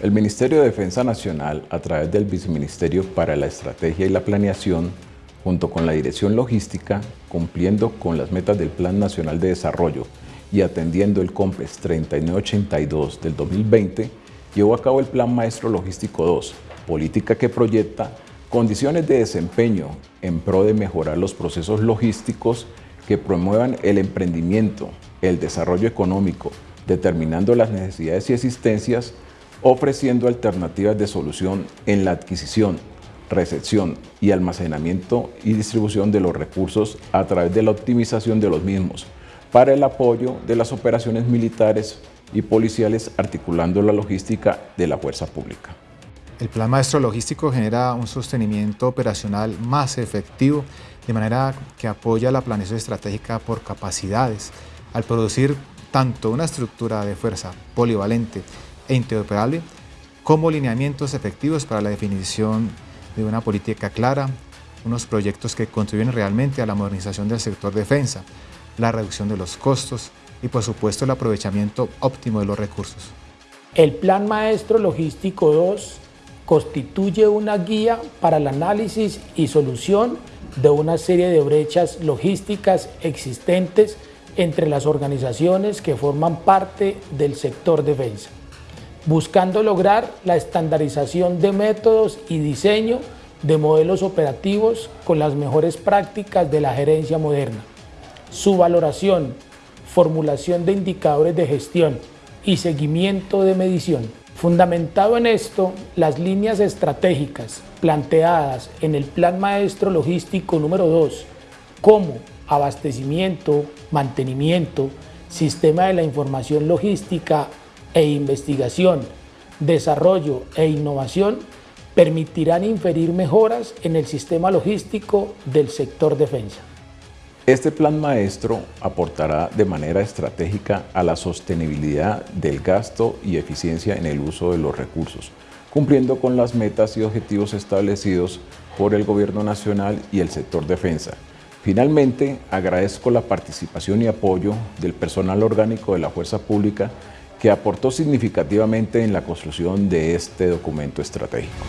El Ministerio de Defensa Nacional, a través del Viceministerio para la Estrategia y la Planeación, junto con la Dirección Logística, cumpliendo con las metas del Plan Nacional de Desarrollo y atendiendo el COMPES 3982 del 2020, llevó a cabo el Plan Maestro Logístico 2, política que proyecta condiciones de desempeño en pro de mejorar los procesos logísticos que promuevan el emprendimiento, el desarrollo económico, determinando las necesidades y existencias ofreciendo alternativas de solución en la adquisición, recepción y almacenamiento y distribución de los recursos a través de la optimización de los mismos, para el apoyo de las operaciones militares y policiales articulando la logística de la fuerza pública. El Plan Maestro Logístico genera un sostenimiento operacional más efectivo, de manera que apoya la planeación estratégica por capacidades, al producir tanto una estructura de fuerza polivalente e interoperable como lineamientos efectivos para la definición de una política clara, unos proyectos que contribuyen realmente a la modernización del sector defensa, la reducción de los costos y por supuesto el aprovechamiento óptimo de los recursos. El Plan Maestro Logístico 2 constituye una guía para el análisis y solución de una serie de brechas logísticas existentes entre las organizaciones que forman parte del sector defensa buscando lograr la estandarización de métodos y diseño de modelos operativos con las mejores prácticas de la gerencia moderna. Su valoración, formulación de indicadores de gestión y seguimiento de medición. Fundamentado en esto, las líneas estratégicas planteadas en el Plan Maestro Logístico número 2, como abastecimiento, mantenimiento, sistema de la información logística e investigación, desarrollo e innovación permitirán inferir mejoras en el sistema logístico del sector defensa. Este plan maestro aportará de manera estratégica a la sostenibilidad del gasto y eficiencia en el uso de los recursos, cumpliendo con las metas y objetivos establecidos por el Gobierno Nacional y el sector defensa. Finalmente, agradezco la participación y apoyo del personal orgánico de la Fuerza Pública que aportó significativamente en la construcción de este documento estratégico.